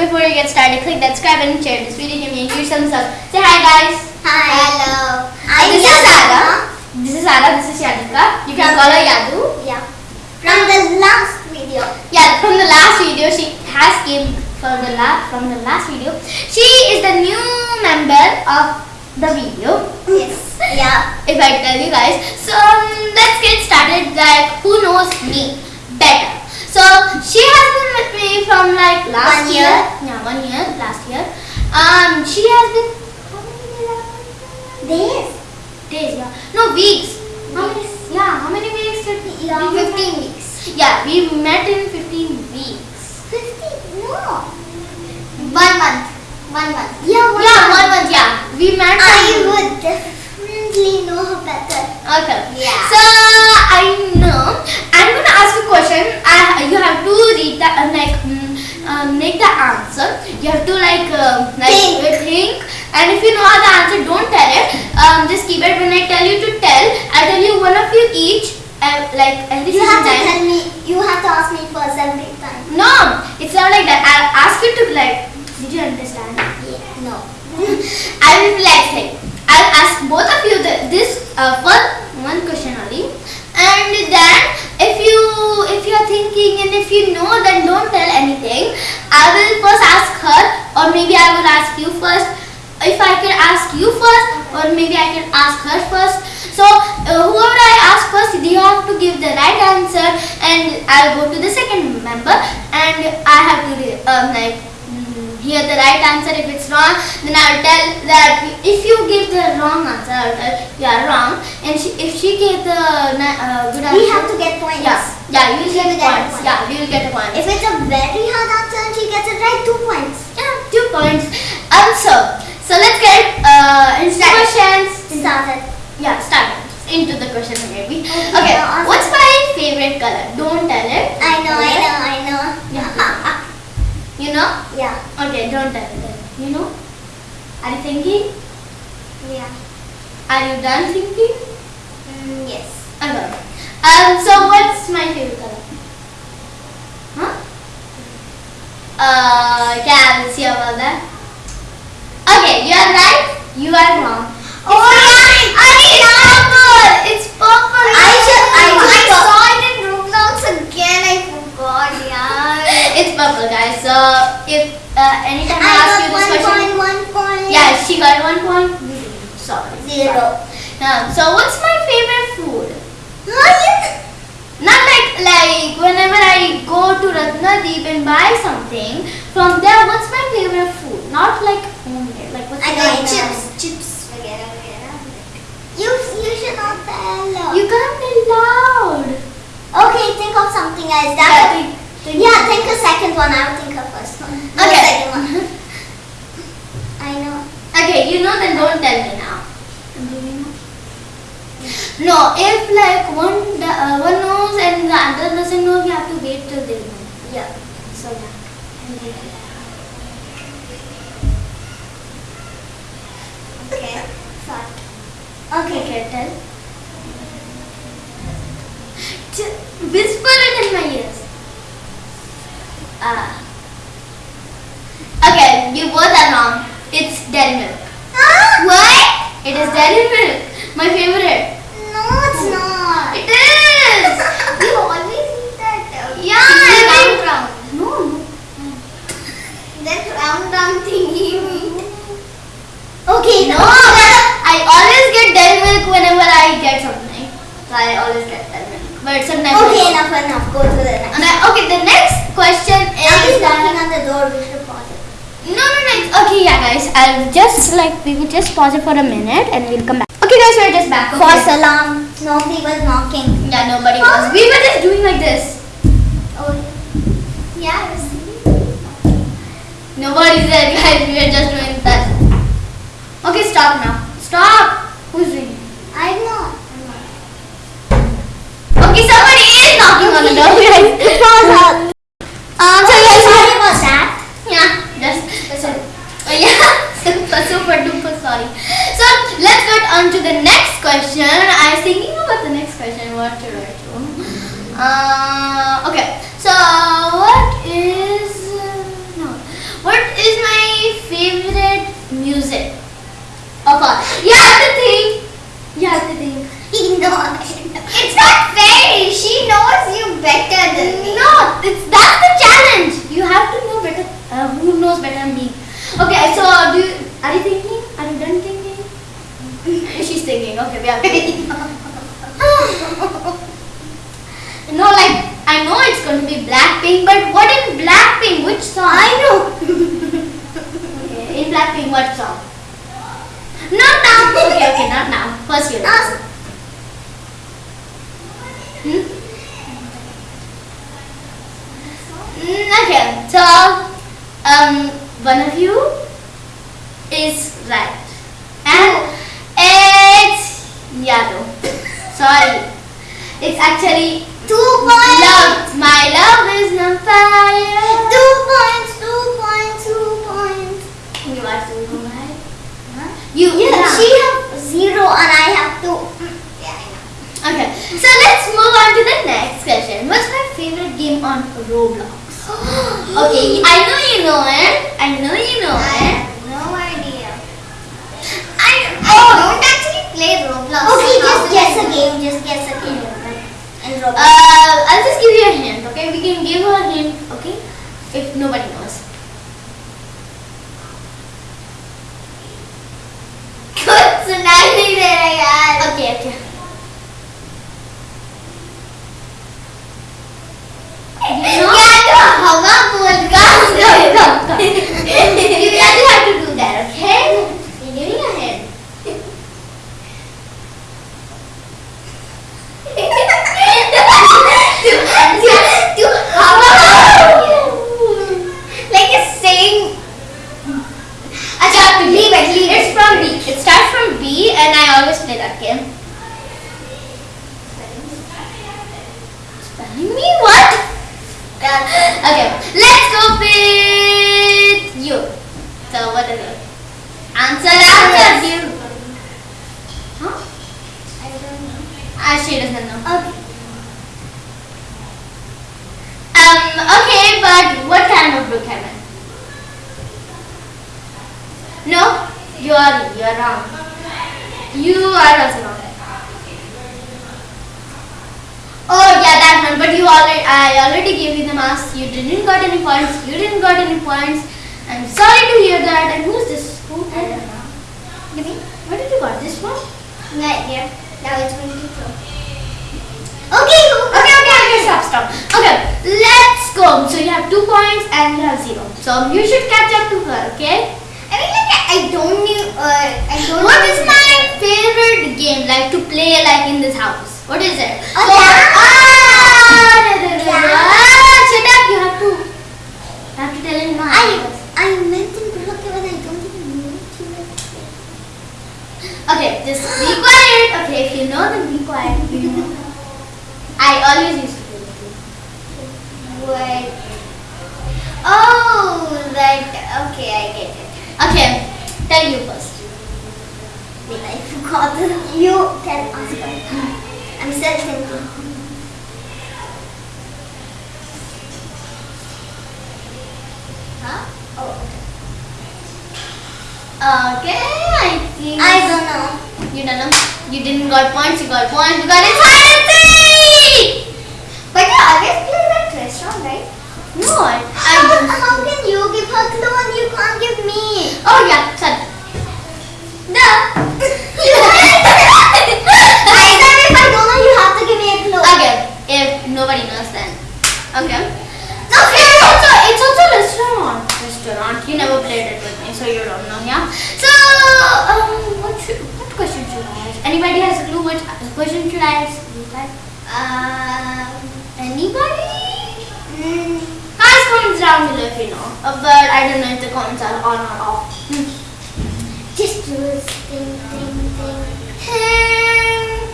before you get started, click that subscribe and share this video. Give me a huge thumbs up. Say hi, guys. Hi. Hello. I'm this is Yadava. Sarah. This is Sarah. This is Yadika. You can call her Yadu. Yeah. From the last video. Yeah, from the last video, she has came from the last from the last video. She is the new member of the video. Yes. Yeah. If I tell you guys, so um, let's get started. Like, who knows me better? So she has been with me from like last One year. year. Yeah, one year, last year. Um, she has been how many days? have I been? This. Days, yeah. No weeks. How many? Yeah, how many weeks did we? Yeah, we 15 weeks. Yeah, we met in 15 weeks. 15? No. One month. One month. Yeah, one yeah, month. one month. Yeah, we met. I would definitely know her better. Okay. Yeah. So I know I'm gonna ask you a question. I you have to read that, uh, like um, make the answer. You have to like um, like Think. uh, think. And if you know the answer, don't tell it. Um, just keep it. When I tell you to tell, I tell you one of you each. Uh, like every You have to time. tell me. You have to ask me first every time. No, it's not like that. I'll ask you to like. Did you understand? Yeah. No. I will be like I'll ask both of you the, this uh, first one question only, and then if you if you are thinking and if you know, then don't tell anything. I will first ask her, or maybe I will ask you first. If I can ask you first, or maybe I can ask her first. So uh, whoever I ask first, you have to give the right answer, and I'll go to the second member, and I have to um, like hear the right answer. If it's wrong, then I'll tell that if you give the wrong answer, I'll tell you are wrong. And she, if she gave the uh, good answer, We have to get points. yeah, yeah, you will get get points. point. Yeah, we will get a point. If it's a very hard answer and she gets it right, two points. yeah, two points. Um, so, let's get uh, questions. Started. Yeah, start into the question maybe. Okay, Okay, ask- what's my favorite color? Don't tell it. I know, I know, I know. Yeah. You know? Okay, don't tell it. then. You know? Are you thinking? Yeah. Are you done thinking? Mm, yes. Okay. Um, so what's my favorite color? Huh? Uh, can we'll see about that. Okay, you are right. You are wrong. Oh, yeah. I it's purple. It's purple. I should, I, Oh my I God. saw it in Roblox again. I forgot, yeah. It's purple, guys. So if uh, anytime I, I ask got you this one question, point, one point. yeah, she got one point. Sorry. Zero. Yeah. So what's my favorite food? Huh, Not like like whenever I go to Ratnadeep and buy something from there. What's my favorite food? Not like homemade. Like what's I my know favorite- chips, chips. Vagera, vagera. You, you should not tell. You can't be loud. okay, think of something else. That Yeah, would- think- think yeah, think a second one. I'll think of first one. No, Okay. I know. Okay, you know then don't tell me now. No, if like one the- uh, one knows and the other doesn't know, we have to wait till they know. Yeah. So yeah. Okay. Okay, okay, tell. Ch- Whisper it in my ears. Ah. Okay, you both are wrong. It's dairy milk. Ah! Why? It is dairy milk. My favorite. No, it's not. It is. you always eat that. Yeah, It's I round, mean- round. No, no. That round, round thingy. Okay, No, no. I always get dairy milk whenever I get something. So I always get dairy milk. But sometimes I Okay, don't. enough, enough. Go to the next. And I, okay, the next question is Now he's that- knocking on the door. We should pause it. No, no, no. it's- Okay, yeah, guys. I'll just like we will just pause it for a minute and we'll come back. Okay, guys, we're just back. Okay. False alarm. Nobody was knocking. Yeah, nobody was. We were just doing like this. Oh, yeah, Nobody's there, guys. We were just doing that. Okay, stop now. Stop. Who's doing? better than me. No, it's, that's the challenge. You have to know better. Uh, who knows better than me? Okay, so uh, do you, are you thinking? Are you done thinking? She's thinking. Okay, we are thinking. no, like I know it's going to be Blackpink, but what in Blackpink? Which song? I know. okay, in Blackpink, what song? Not now. Okay, okay, not now. First year. Hmm? Mm, so um, one of you is right, and it's Yado. Sorry, it's actually Two points. love. My love is on fire. Two points. Two points. Two points. You are so right. Huh? You. Yeah, yeah. she have zero and I have two. Mm, Yeah, I know. Okay, so let's move on to the next question. What's my favorite game on Roblox? I know you know it. I know you know I it. have no idea. I, I don't actually play Roblox. Okay, So just guess a game. Just guess a game. In Roblox. Uh, I'll just give you a hint. Okay, we can give her a hint. Okay, if nobody knows. Good, so now you did it. Okay, okay. Okay, let's go with you. So what is it? Answer, answer, you. Huh? I don't know. Ah, she doesn't know. Okay. Um. Okay, but what kind of book am I? No, you are you are wrong. You are also wrong. Oh yeah, that But I already gave you the marks. You didn't got any points. You didn't got any points. I'm sorry to hear that. And who's this? Who? I don't know. Give me. Where did you got this one? Right here. Now it's going to throw. Okay. Okay, okay, okay, stop, stop. Okay, let's go. So you have two points and you have zero. So you should catch up to her, okay? I mean, like I don't know. Uh, I don't. What is my favorite game like to play like in this house? What is it? Oh, So- yeah. Ah. Ah, shut up. You have to. You have to tell him no. I I meant in Brook but I don't even know it. Okay, just be quiet. Okay, if you know, then be quiet. You know. I always used to this game. What? Oh, that. Okay, I get it. Okay, tell you first. Wait, I forgot. You can ask her. I'm still thinking. Huh? Oh, Okay, I think. I don't know. You don't know. You didn't got points. You got points. You got it. But you always play that restaurant, right? No, I. How, I how can you give her clue and you can't give me? oh yeah, sorry. No. I said if I don't know, you have to give me a clue. Okay, if nobody knows then. Okay. No, It's also it's also restaurant. Restaurant. You never played it with me, so you don't know. Yeah. So um, what should what question should I ask? Anybody has a clue? What question should I ask? Anybody? Um, Anybody? mm, Guys, comments down below if you know. Uh, but I don't know if the comments are on or off. Hmm. just do this thing,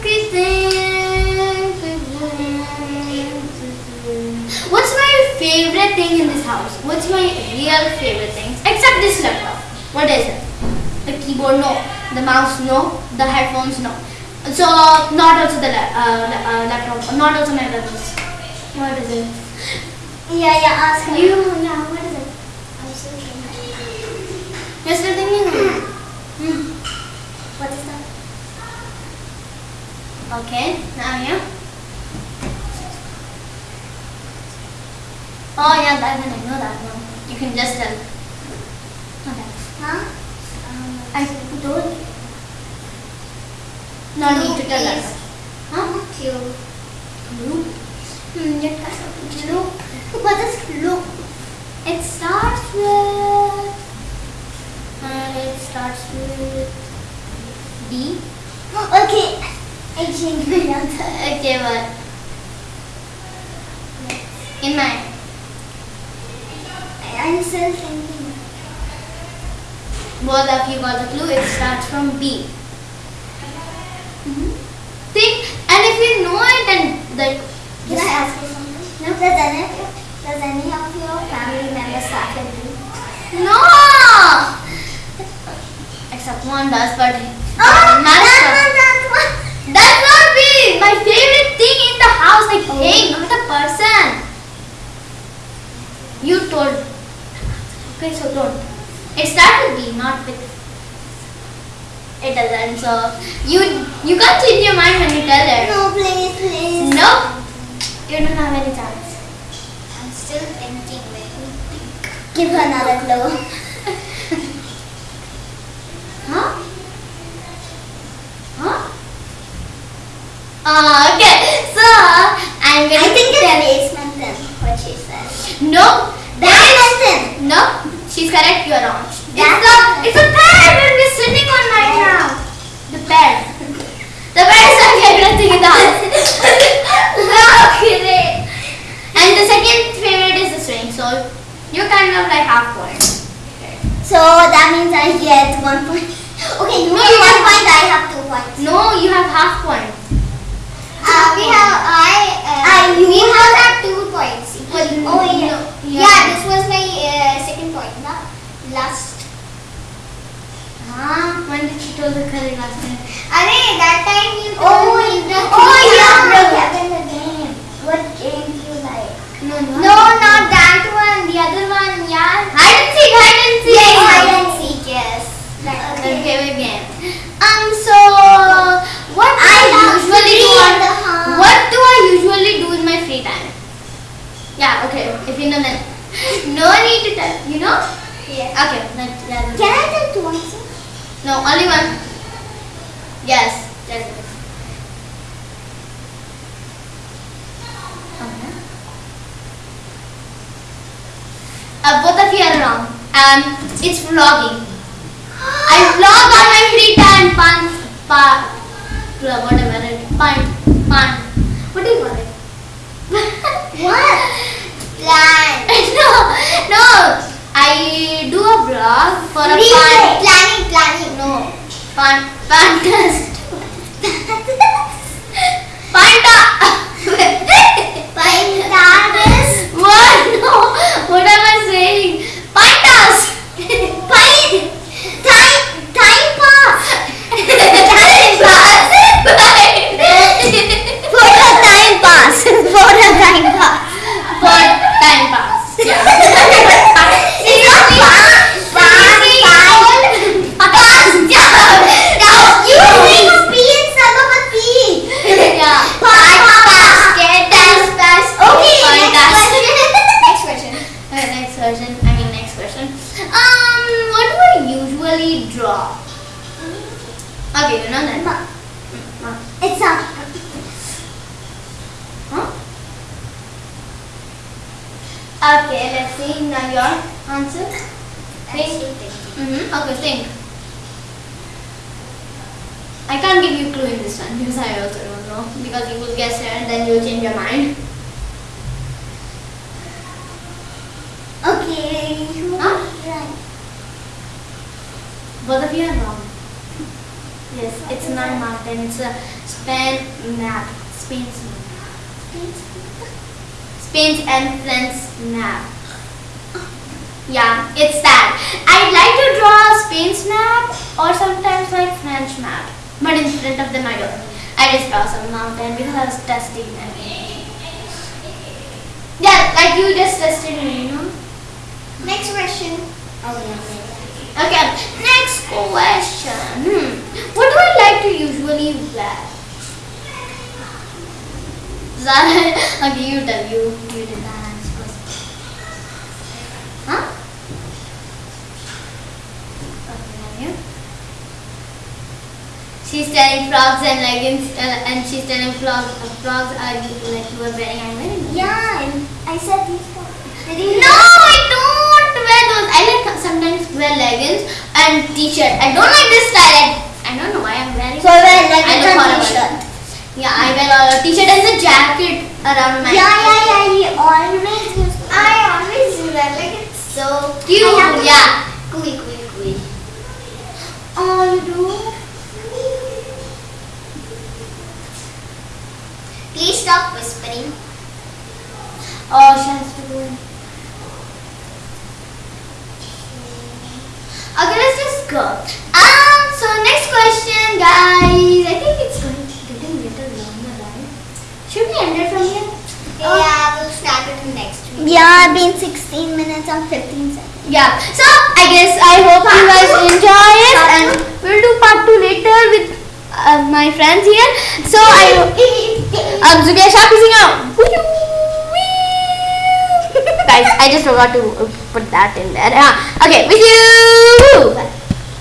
thing, thing. What's my favorite thing in this house? What's my real favorite thing? Except this laptop. What is it? The keyboard, no. The mouse, no. The headphones, no. So, not also the la- uh, la- uh, laptop. Not also my laptops. What is it? Yeah, yeah, ask her. You, yeah, what is it? I'm so thinking. You're still thinking? Hmm. What is that? Okay, now yeah. Oh yeah, that one, I know that one. You can just tell. Okay. Huh? Um, I don't. No need to tell us. Huh? Blue. Hmm, that kind of blue. What is blue? It starts with... Uh, it starts with... D? Okay. I changed my answer. Okay, what? In my still thinking. Both of you got the clue. It starts from B. Mm-hmm. Think, and if you know it, then like Can I ask you something? No. Does any, does any of your family members start with B? no. Except one does, but Oh, not that so- one, that one. That's not me. My favorite thing in the house, like Oh. not a person. You told. Okay, so don't. It starts with B, not with. It doesn't. So you you can't change your mind when you tell it. No, please, please. No, You don't have any chance. I'm still thinking. Think. Give her another clue. Huh? Huh? Uh, okay. So I'm gonna I think it's basement then, what she said. Nope. Badminton. No, she's correct. You're wrong. It's a it's a that we're sitting on right now. The bed. The bed is my favorite thing in the house. okay. And the second favorite is the swing. So you're kind of like half point. So that means I get one point. Okay, you No, have you one have- point, I have two points. No, you have half point. Uh, we have, I, uh, you we have had two points. Equal. Oh, yeah. No, you yeah, have- this was my uh, second point. Na? Last. Ah, when did she told the correct last time? Arey, that time you told oh, me the Oh, three yeah, hours. broke happened the game. What game do you like? No, No, not that one. The other one, yeah. Hide and seek, hide and seek. Yes, hide and seek, yes. That- Okay, wait, again. Um, so what do I I, love usually do? three on- and a half. What do I usually do in my free time? Yeah, okay. If you know then, no need to tell. You know? Yeah. Okay. Let, yeah, Can I tell two answers? No, only one. Yes. That's it. Okay. Uh, both of you are wrong. Um, it's vlogging. I vlog on my free time. Pan, pa, blah, whatever it. Pan, pan. What do you call it? What? Plan. no, no. I do a vlog for a pan. Planning, planning. No, pan, pantast. Panta. Find that Okay, you know that. Ma- Ma- It's not. Huh? Okay, let's see. Now your answer. Think. Mm-hmm. Okay, think. I can't give you clue in this one because I also don't know. Because you will guess it and then you'll change your mind. Okay. Huh? Right. Both of you are wrong. Yes, it's not mountain. It's a Spain map. Spain's map. Spain's entrance map. Yeah, it's that. I'd like to draw a Spain's map or sometimes like French map. But in front of them I don't. I just draw some mountain because I was testing them. Yeah, like you just tested me, you know? Next question. Oh yeah. Okay, next question. Hmm. What do I like to usually wear? Zara, okay, you tell you. You did that first. Huh? Okay, you. She's telling frogs and leggings, uh, and she's telling frogs, uh, frogs are like you were wearing. I'm wearing. Yeah, and I said these four. Did you No, I don't wear those. I like sometimes wear leggings and t-shirt. I don't like this style. I, I don't know why I'm wearing. So I wear I leggings look horrible. t-shirt. Yeah, I wear a t-shirt and a jacket. around my. Yeah, yeah, yeah. You always use. I always do that. Like it's so Cute. Yeah. Gooey, gooey, gooey. Oh, you do. Please stop whispering. Oh, she has to go. Okay, let's just go. Um, so next question, guys. I think it's going to getting little longer, right? Should we end it from here? Yeah, we'll start it next week. Yeah, been 16 minutes and 15 seconds. Yeah. So I guess I hope you guys enjoy it, and we'll do part two later with uh, my friends here. So I um Zukia Sharp is singing out. Guys, I just forgot to uh, put that in there. Uh, okay, with you.